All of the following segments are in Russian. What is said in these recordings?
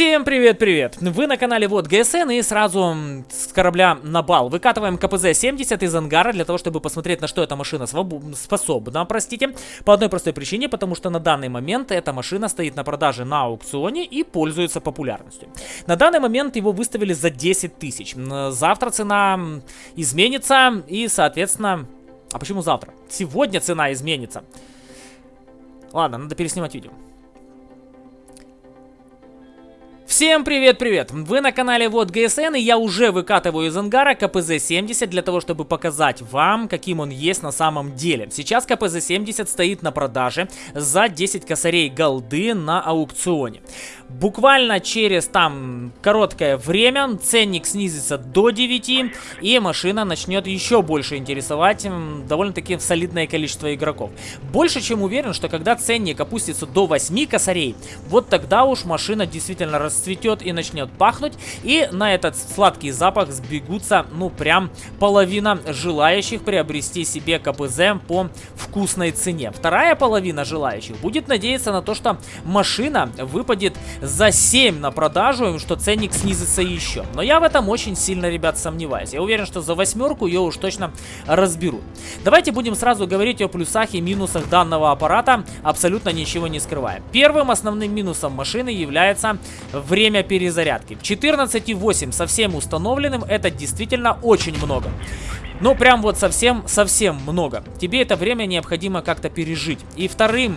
Всем привет-привет! Вы на канале Вот ГСН и сразу с корабля на бал. Выкатываем КПЗ-70 из ангара для того, чтобы посмотреть, на что эта машина способна, простите. По одной простой причине, потому что на данный момент эта машина стоит на продаже на аукционе и пользуется популярностью. На данный момент его выставили за 10 тысяч. Завтра цена изменится и, соответственно... А почему завтра? Сегодня цена изменится. Ладно, надо переснимать видео. Всем привет-привет! Вы на канале Вот ГСН, и я уже выкатываю из ангара КПЗ-70 для того, чтобы показать вам, каким он есть на самом деле. Сейчас КПЗ-70 стоит на продаже за 10 косарей голды на аукционе. Буквально через там короткое время ценник снизится до 9, и машина начнет еще больше интересовать довольно-таки солидное количество игроков. Больше чем уверен, что когда ценник опустится до 8 косарей, вот тогда уж машина действительно расцветет и начнет пахнуть. И на этот сладкий запах сбегутся, ну, прям половина желающих приобрести себе КПЗ по вкусной цене. Вторая половина желающих будет надеяться на то, что машина выпадет за 7 на продажу, и что ценник снизится еще. Но я в этом очень сильно, ребят, сомневаюсь. Я уверен, что за восьмерку ее уж точно разберут. Давайте будем сразу говорить о плюсах и минусах данного аппарата, абсолютно ничего не скрывая. Первым основным минусом машины является время перезарядки. 14,8 совсем установленным это действительно очень много. Ну, прям вот совсем-совсем много. Тебе это время необходимо как-то пережить. И вторым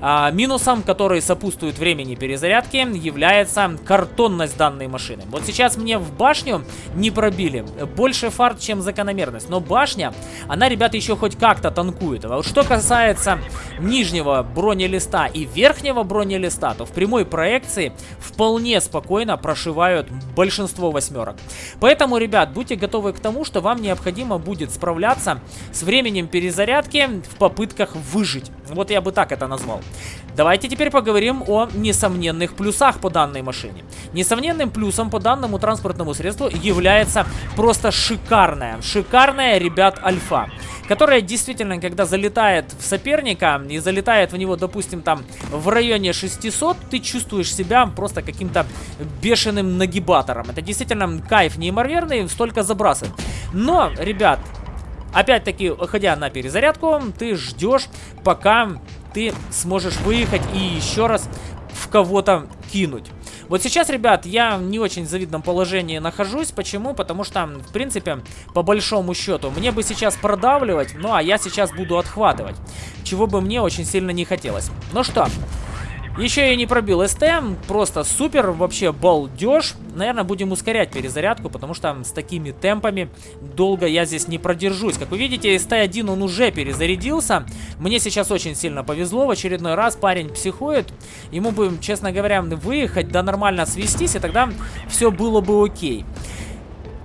а, минусом, который сопутствует времени перезарядки, является картонность данной машины. Вот сейчас мне в башню не пробили. Больше фарт, чем закономерность. Но башня, она, ребята, еще хоть как-то танкует. А вот что касается нижнего бронелиста и верхнего бронелиста, то в прямой проекции вполне спокойно прошивают большинство восьмерок. Поэтому, ребят, будьте готовы к тому, что вам необходимо будет справляться с временем перезарядки в попытках выжить. Вот я бы так это назвал. Давайте теперь поговорим о несомненных плюсах по данной машине. Несомненным плюсом по данному транспортному средству является просто шикарная, шикарная, ребят, альфа. Которая действительно, когда залетает в соперника и залетает в него, допустим, там в районе 600, ты чувствуешь себя просто каким-то бешеным нагибатором. Это действительно кайф неимоверный, столько забрасывает. Но, ребят, Опять-таки, уходя на перезарядку, ты ждешь, пока ты сможешь выехать и еще раз в кого-то кинуть. Вот сейчас, ребят, я в не очень завидном положении нахожусь. Почему? Потому что, в принципе, по большому счету, мне бы сейчас продавливать, ну а я сейчас буду отхватывать. Чего бы мне очень сильно не хотелось. Ну что, еще и не пробил СТ, просто супер, вообще балдеж. Наверное, будем ускорять перезарядку, потому что с такими темпами долго я здесь не продержусь. Как вы видите, СТ-1 он уже перезарядился. Мне сейчас очень сильно повезло, в очередной раз парень психует. Ему бы, честно говоря, выехать, да нормально свестись, и тогда все было бы окей.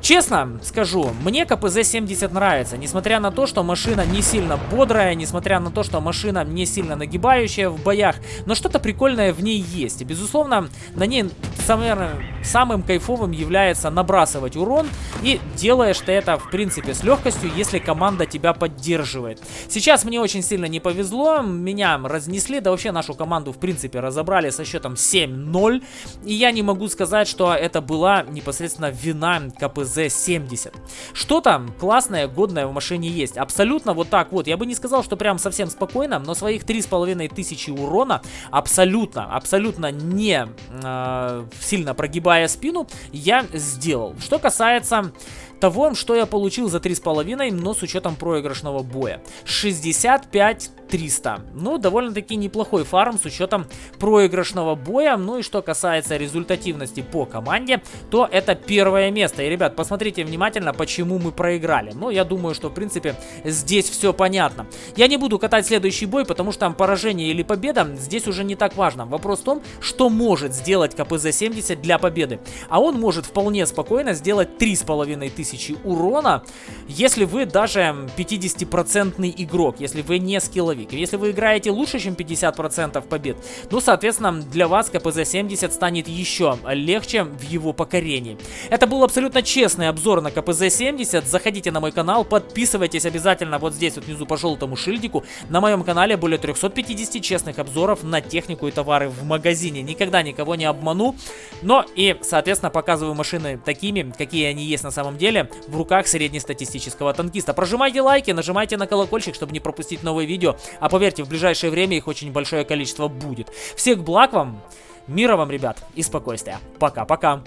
Честно скажу, мне КПЗ-70 нравится, несмотря на то, что машина не сильно бодрая, несмотря на то, что машина не сильно нагибающая в боях, но что-то прикольное в ней есть. И, безусловно, на ней самым, самым кайфовым является набрасывать урон, и делаешь ты это, в принципе, с легкостью, если команда тебя поддерживает. Сейчас мне очень сильно не повезло, меня разнесли, да вообще нашу команду, в принципе, разобрали со счетом 7-0, и я не могу сказать, что это была непосредственно вина КПЗ Z70. Что-то классное, годное в машине есть. Абсолютно вот так вот. Я бы не сказал, что прям совсем спокойно, но своих 3500 урона абсолютно, абсолютно не э, сильно прогибая спину, я сделал. Что касается того, что я получил за 3,5, но с учетом проигрышного боя. 65 300. Ну, довольно-таки неплохой фарм с учетом проигрышного боя. Ну и что касается результативности по команде, то это первое место. И, ребят, посмотрите внимательно, почему мы проиграли. Ну, я думаю, что, в принципе, здесь все понятно. Я не буду катать следующий бой, потому что там поражение или победа здесь уже не так важно. Вопрос в том, что может сделать КПЗ-70 для победы. А он может вполне спокойно сделать 3500 урона, если вы даже 50% игрок, если вы не скилловик. Боевик. Если вы играете лучше, чем 50% побед, ну, соответственно, для вас КПЗ-70 станет еще легче в его покорении. Это был абсолютно честный обзор на КПЗ-70. Заходите на мой канал, подписывайтесь обязательно вот здесь вот внизу по желтому шильдику. На моем канале более 350 честных обзоров на технику и товары в магазине. Никогда никого не обману, но и, соответственно, показываю машины такими, какие они есть на самом деле, в руках среднестатистического танкиста. Прожимайте лайки, нажимайте на колокольчик, чтобы не пропустить новые видео. А поверьте, в ближайшее время их очень большое количество будет. Всех благ вам, мира вам, ребят, и спокойствия. Пока-пока.